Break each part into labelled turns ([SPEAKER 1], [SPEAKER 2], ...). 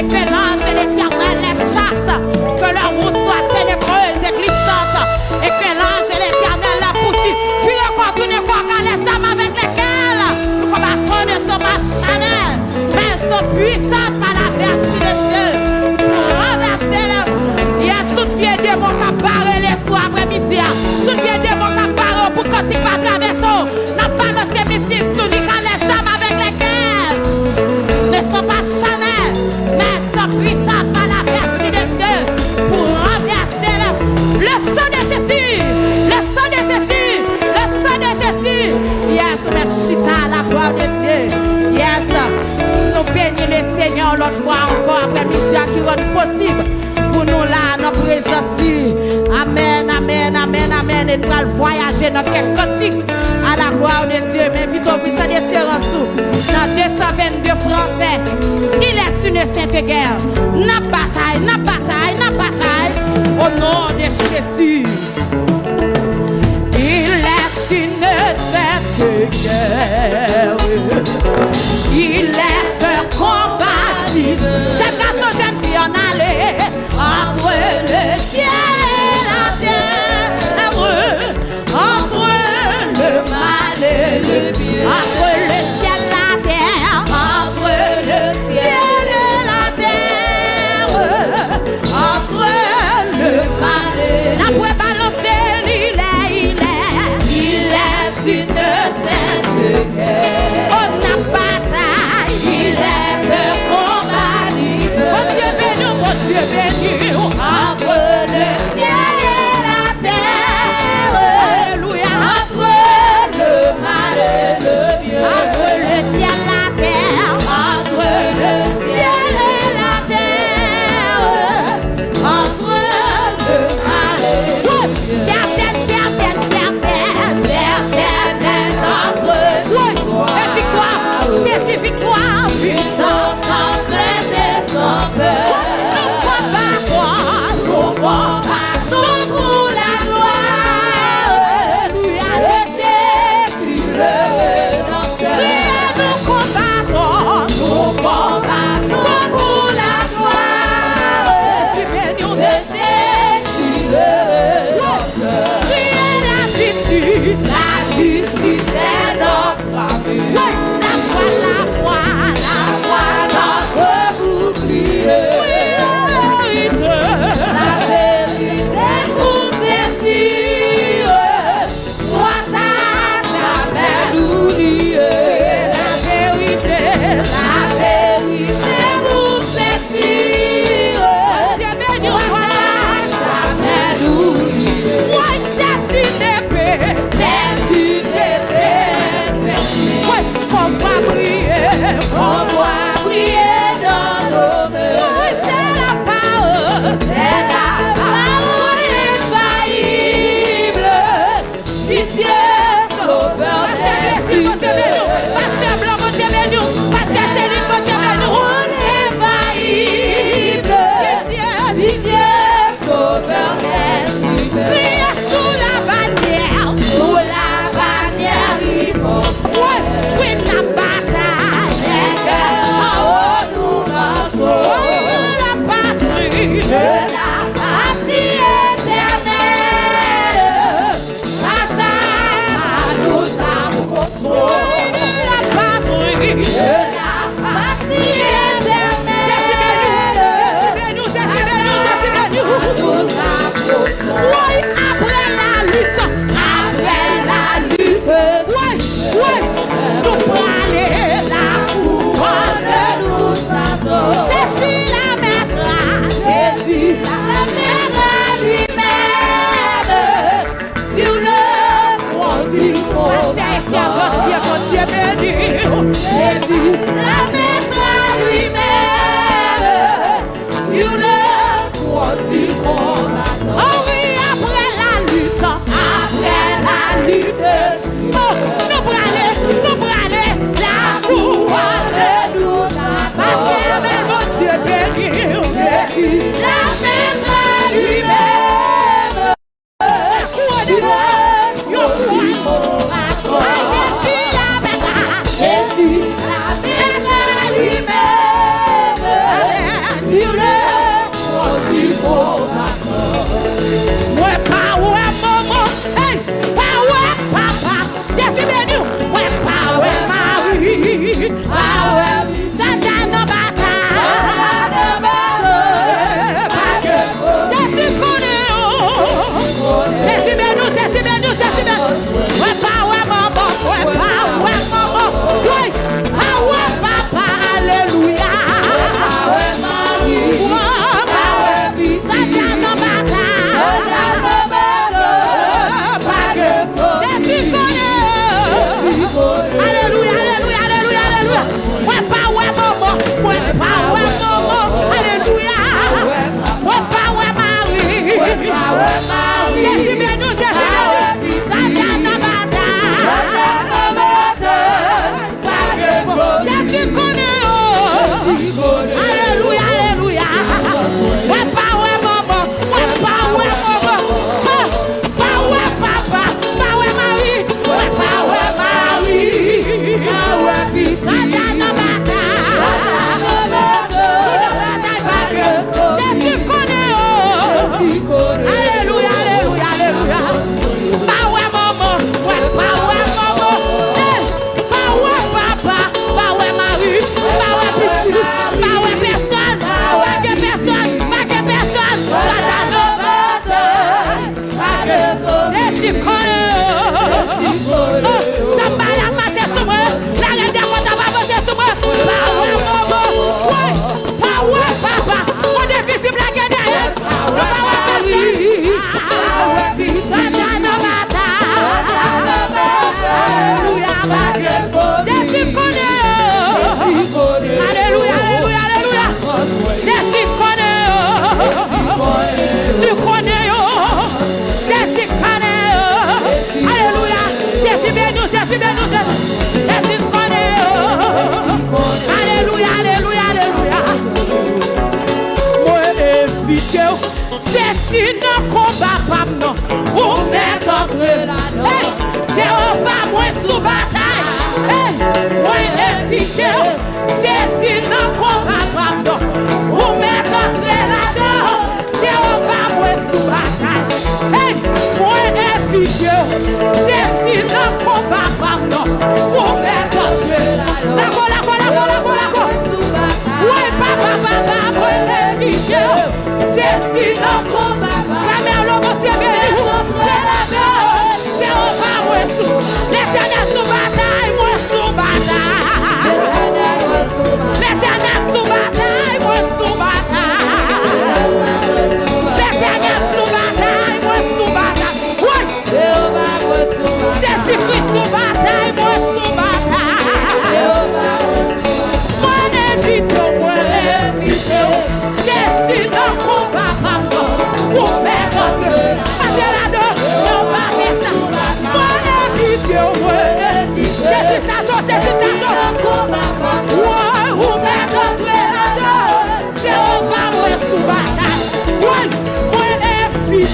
[SPEAKER 1] es dans à la gloire de Dieu. Mais vite au Richard des Sous, dans 222 français, il est une sainte guerre. N'a bataille, n'a bataille, n'a bataille, au nom de Jésus. Il est une sainte guerre. Il est un combat. Jeune garçon, jeune fille, en aller entre le ciel. si nan komba pam nan Ou men kontre la nan. Jehova mwen sou batay. Mwen efike ou Je si nan komba pam nan Ou men kontre la nan. Jehova mwen sou batay. Mwen efike ou Je si nan komba Yes, in the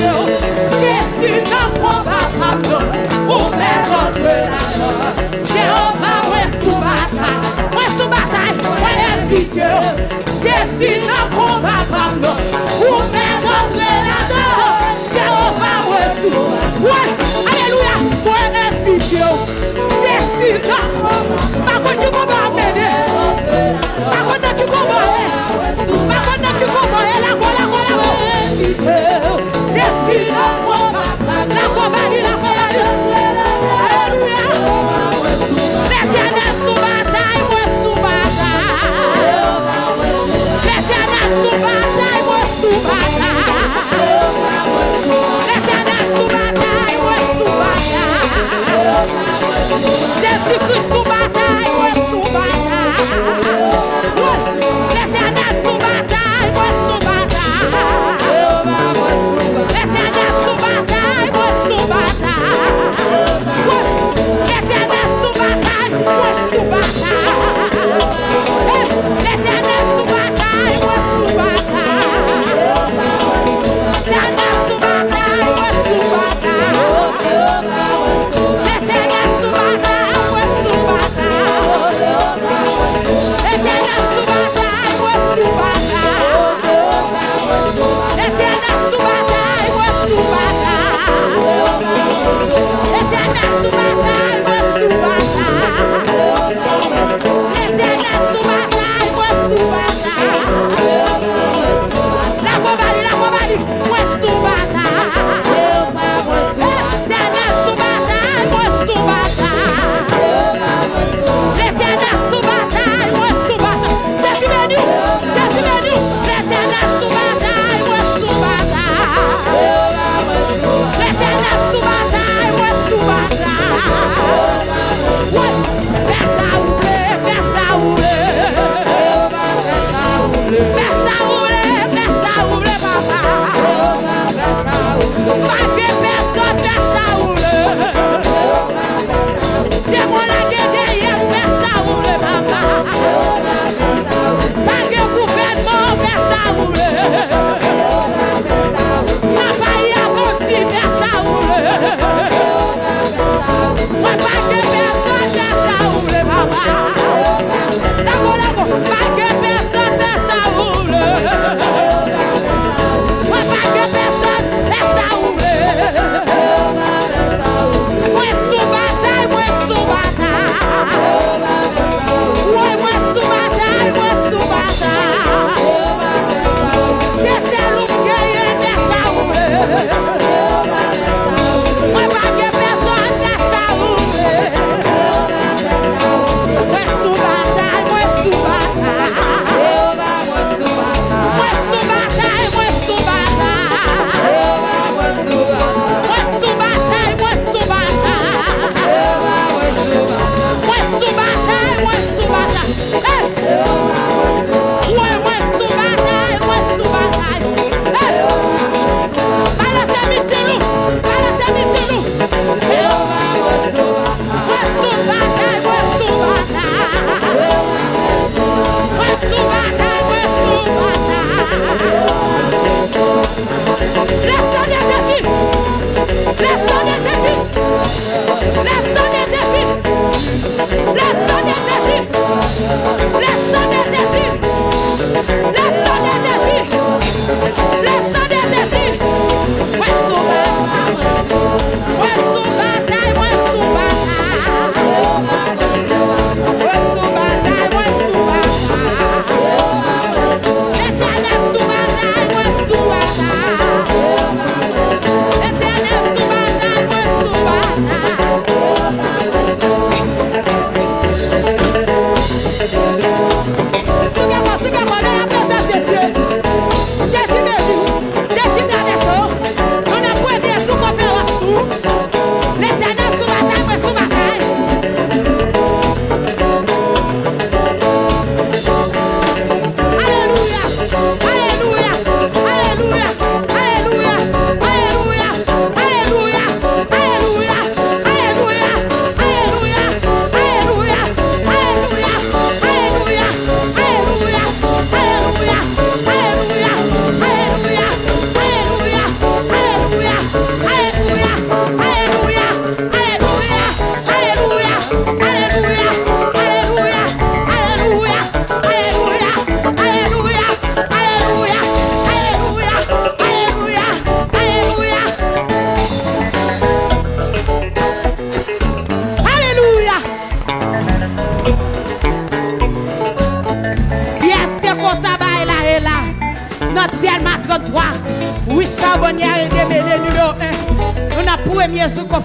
[SPEAKER 1] Jésus n'a pas abandonné.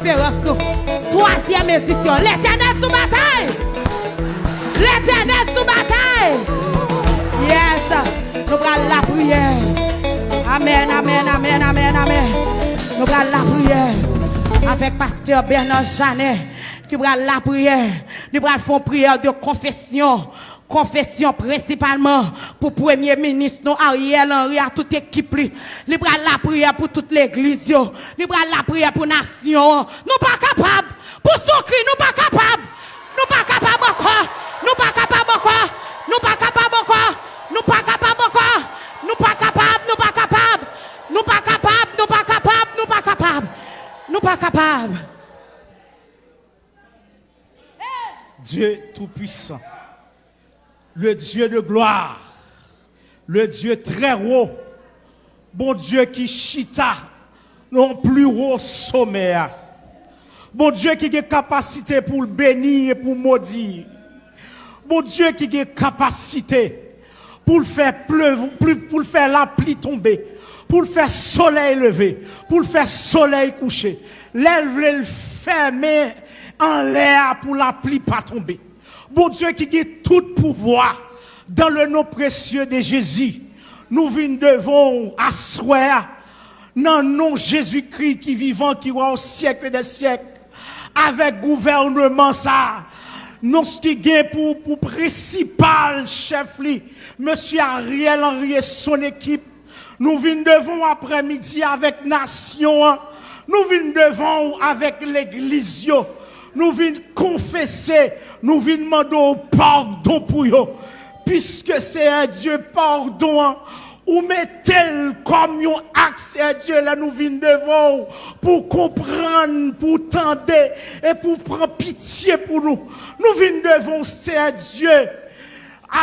[SPEAKER 1] espérance nous. Troisième édition. L'éternel sous bataille. L'éternel sous bataille. Yes. Nous prenons la prière. Amen, amen, amen, amen, amen. Nous prenons la prière. Avec pasteur Bernard Janet. Qui prend la prière. Nous prenons une prière de confession. Confession principalement pour Premier ministre, Ariel Henry, à toute équipe. Nous prenons la prière pour toute l'église. Nous prenons la prière pour nation. Nous pas capables. Pour cri, nous pas capables. Nous pas capables encore. Nous pas capables encore. Nous pas capables encore. Nous pas capables encore. Nous pas capables. Nous pas capables. Nous pas capables. Nous pas capables. Nous pas capables. Nous pas capables.
[SPEAKER 2] Dieu Tout-Puissant, le Dieu de gloire, le Dieu très haut, bon Dieu qui chita non plus haut sommet. Bon Dieu qui a capacité pour bénir et pour maudire. Bon Dieu qui a capacité pour le faire pleuvoir, pour le faire la pluie tomber, pour le faire soleil lever, pour le faire soleil coucher. Lève le fermer en l'air pour la pluie pas tomber. Bon Dieu qui a tout pouvoir dans le nom précieux de Jésus. Nous venons devons asseoir dans le nom Jésus-Christ qui vivant, qui va au siècle des siècles, avec gouvernement ça. Nous ce qui est pour, pour principal chef, Monsieur Ariel Henry et son équipe, nous venons devant après-midi avec nation, nous venons devant avec l'église, nous venons confesser, nous venons demander pardon pour eux, puisque c'est un Dieu pardon. Ou mettez comme un axe à Dieu là nous venons devant pour comprendre, pour tendre et pour prendre pitié pour nous. Nous venons devant c'est Dieu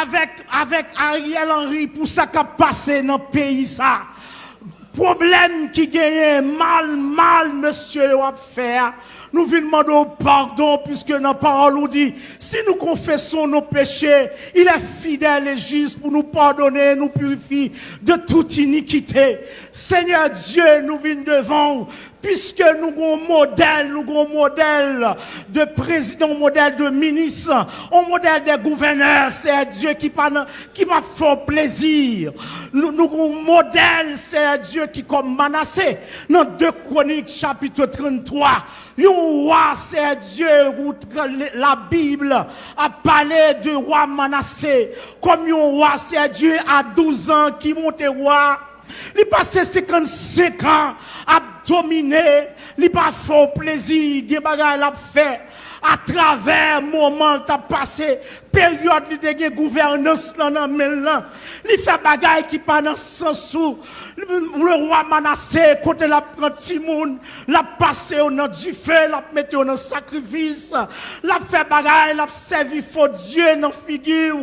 [SPEAKER 2] avec, avec Ariel Henry pour ça qui a passé dans le pays ça. Problème qui gagne mal, mal, monsieur, va faire. Nous venons demander pardon puisque nos parole nous dit, si nous confessons nos péchés, il est fidèle et juste pour nous pardonner, nous purifier de toute iniquité. Seigneur Dieu, nous venons devant puisque nous avons un modèle, nous avons un modèle de président, un modèle de ministre, un modèle de gouverneur, c'est Dieu qui m'a qui fait plaisir. Nous, nous avons un modèle, c'est Dieu qui comme menacé. Dans 2 Chroniques chapitre 33, un roi, c'est Dieu, la Bible a parlé de roi menacé. Comme un roi, c'est Dieu à 12 ans qui monte roi. Il passé 55 ans à dominer, il pas fait plaisir, des bagages fait à travers moment t'a passé période de gouvernance là dans là il fait bagaille qui pas dans sens où le roi Manassé côté la prend Timoun l'a passé au nom du feu l'a mettre au sacrifice. L'a fait bagaille l'a servi faux Dieu dans figure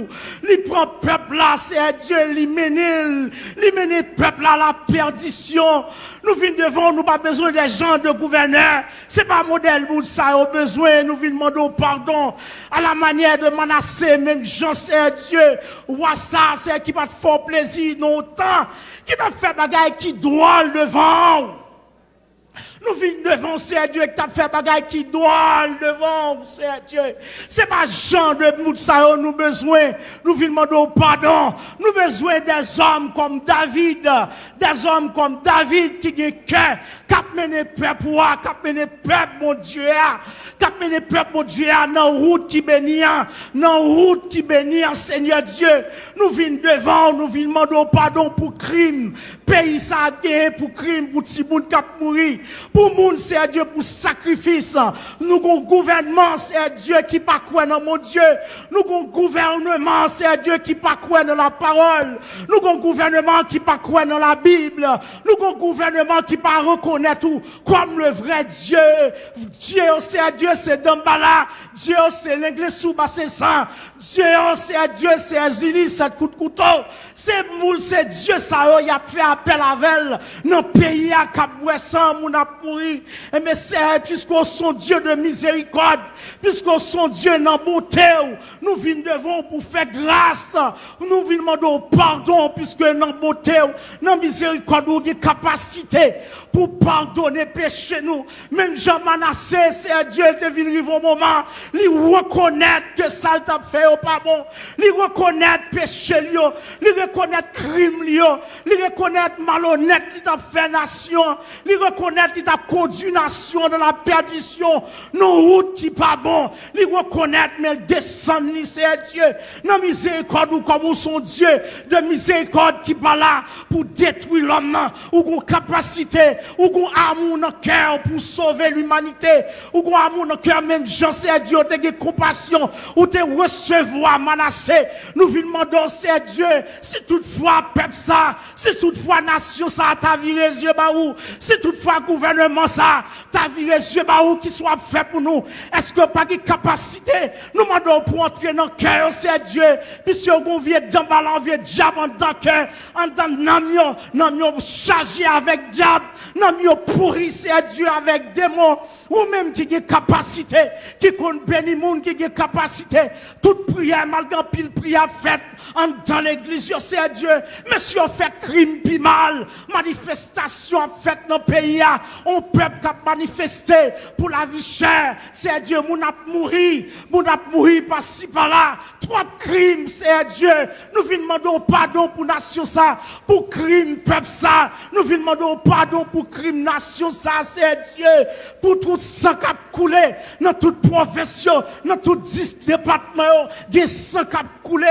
[SPEAKER 2] il prend peuple là c'est Dieu il mène il. Mène peuple à la perdition. Nous venons devant nous pas besoin des gens de gouverneurs c'est pas modèle pour ça au besoin. Nous venons demander pardon. À la manière de Manassé même Jean c'est Dieu. Roi ça c'est qui pas fort plaisir non temps qui t'a fait bagaille qui doit devant nous venons devant c'est Dieu qui t'a fait bagaille qui doit devant c'est Dieu. C'est pas Jean de Moutsaïo nous besoin. Nous venons demander pardon. Nous besoin des hommes comme David. Des hommes comme David qui ont cœur. Qui mené peuple, qui mené peuple, mon Dieu. Qui a mené peuple, mon Dieu, dans route qui bénit. Dans route qui bénit, Seigneur Dieu. Nous venons devant, nous venons demander pardon pour crime. Pays ça pour crime, pour Timoun qui a mouru pour monde, c'est Dieu pour sacrifice. Nous avons gouvernement, c'est Dieu qui pas quoi dans mon Dieu. Nous avons gouvernement, c'est Dieu qui pas quoi dans la parole. Nous avons gouvernement qui pas quoi dans la Bible. Nous avons gouvernement qui pas reconnaître tout comme le vrai Dieu. Dieu, c'est Dieu, c'est Dambala. Dieu, c'est l'anglais sous c'est ça. Dieu, c'est Dieu, c'est Azili, c'est coup de couteau. C'est c'est Dieu, ça, il a fait appel à elle. Dans le pays à Cap-Ouessan, mon Et mais c'est puisqu'on son Dieu de miséricorde, puisqu'on son Dieu dans bonté, nous venons devant pour faire grâce. Nous venons demander pardon puisque dans bonté, dans miséricorde, nous avons capacité pour pardonner péché nous. Même Jean Manassé, c'est Dieu qui est venu au moment, il reconnaître que ça t'a fait au pas bon, il reconnaître péché il reconnaître crime il reconnaître malhonnête qui t'a fait nation, il reconnaître qui t'a conduit nation dans la perdition, nos routes qui pas bon, il reconnaître mais descendre c'est Dieu, non miséricorde ou comme son Dieu de miséricorde qui pas là pour détruire l'homme, ou une capacité, ou un amour dans cœur pour sauver l'humanité, ou un amour dans cœur même Jean c'est Dieu, te compassion, ou te recevoir menacé, nous venons demander c'est Dieu, si toutefois peuple ça, si toutefois nation ça, ta vie les yeux baou, si toutefois gouvernement ça, ta vie yeux baou qui soit fait pour nous, est-ce que pas de capacité, nous demandons pour entrer dans le cœur, c'est Dieu, puisque on vient d'emballer, on vient diable dans le cœur, en dans le nous chargé avec diable, nous pourri, c'est Dieu avec démons, ou même qui a capacité, qui compte béni monde, qui a capacité, toute prière, malgré pile prière faite, en dans l'église, c'est Dieu, monsieur fait crime puis mal, manifestation faite dans le pays, on peuple qui a manifesté pour la vie chère, c'est Dieu, mon a mouru, mon a mouru par-ci par-là, trois crimes, c'est Dieu, nous demander pardon pour nation ça, pour crime peuple ça, nous demander pardon pour crime nation ça, c'est Dieu, pour tout sang qui a coulé dans toute profession, dans tout dix départements, des sang qui a coulé,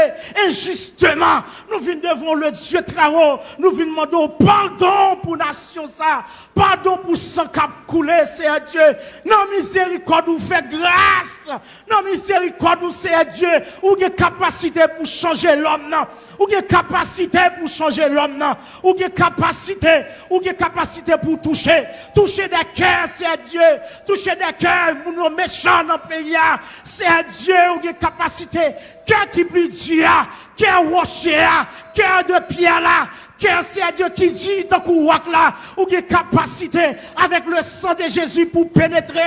[SPEAKER 2] injustement, nous venons devant le Dieu haut, nous demander pardon pour nation ça, pardon pour sang qui a coulé, c'est Dieu, non miséricorde, vous fait grâce, non miséricorde, c'est Dieu, ou avez capacité pour changer l'homme, ou avez capacité pour changer l'homme, ou avez capacité, ou capacité pour toucher, toucher des cœurs, c'est Dieu, toucher des cœurs, nous méchants dans le pays, c'est Dieu, ou avez capacité, cœur qui plus Dieu, cœur rocher, cœur de pierre là, car c'est Dieu qui dit dans le là, ou qui capacité avec le sang de Jésus pour pénétrer.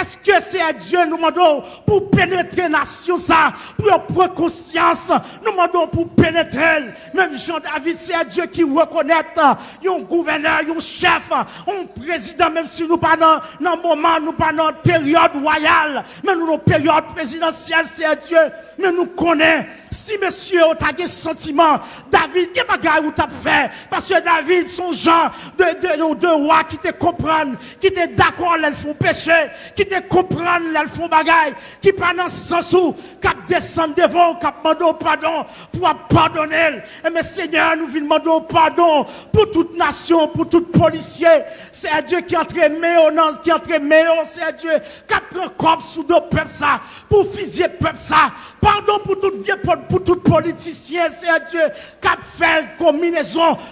[SPEAKER 2] Est-ce que c'est Dieu nous demandons pour pénétrer nation ça, pour prendre conscience, nous demandons pour pénétrer. Même Jean-David, c'est Dieu qui reconnaît un gouverneur, un chef, un président, même si nous pas dans, un moment, nous pas dans période royale, mais nous dans période présidentielle, c'est Dieu, mais nous connaissons. Si monsieur, a des sentiments, David, qui bagaille ou fait. Parce que David, son genre de, de, de roi qui te comprennent, qui te d'accord, elles font péché, qui te comprennent, elles font bagaille, qui pendant sens où, qui descendent devant, qui demandent pardon, pour pardonner. Et mais Seigneur, nous demander pardon pour toute nation, pour tout policier. C'est Dieu qui entre meilleur, qui entre meilleur, c'est Dieu qui prend corps sous nos peuples ça, pour fusiller peuple ça. Pardon pour tout vieux, pour tout politicien, c'est Dieu qui fait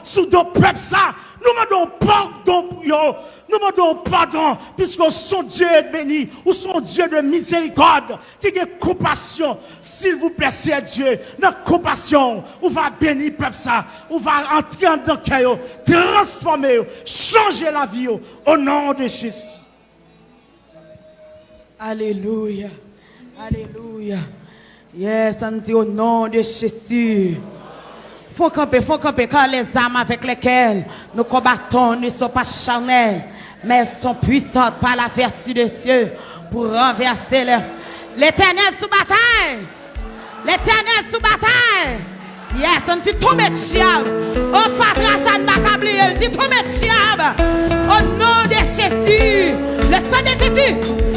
[SPEAKER 2] sous nos peuples ça. Nous demandons pardon pour eux. Nous demandons pardon, puisque son Dieu est béni, ou son Dieu de miséricorde, qui a compassion. S'il vous plaît, c'est Dieu, notre compassion, on va bénir peuple ça, on va entrer dans le cœur, transformer, changer la vie, au nom de Jésus.
[SPEAKER 1] Alléluia. Alléluia. Yes, on dit au nom de Jésus. Faut camper, faut camper, car les âmes avec lesquelles nous combattons ne sont pas charnelles, mais elles sont puissantes par la vertu de Dieu pour renverser l'éternel sous bataille. L'éternel sous bataille. Yes, on dit tout mettre chiab. Oh, Fatra San Bakabli, elle dit tout mettre chiab. Au nom de Jésus, le sang de Jésus.